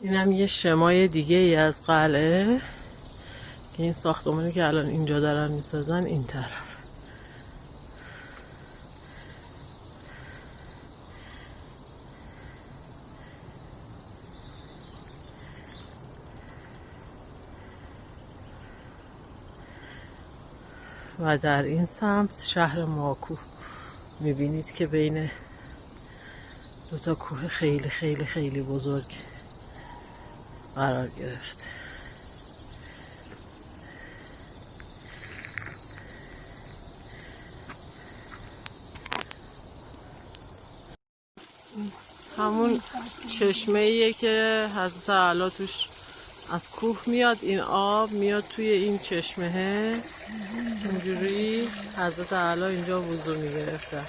اینم یه شمای دیگه ای از قلعه. که این ساختمانی که الان اینجا دارن می‌سازن این طرف. و در این سمت شهر ماکو. می‌بینید که بین دو تا کوه خیلی خیلی خیلی بزرگ. قرار گرفته همون چشمه ایه که حضرت علا توش از کوه میاد این آب میاد توی این چشمه. اینجوری حضرت علا اینجا وضو می‌گرفتن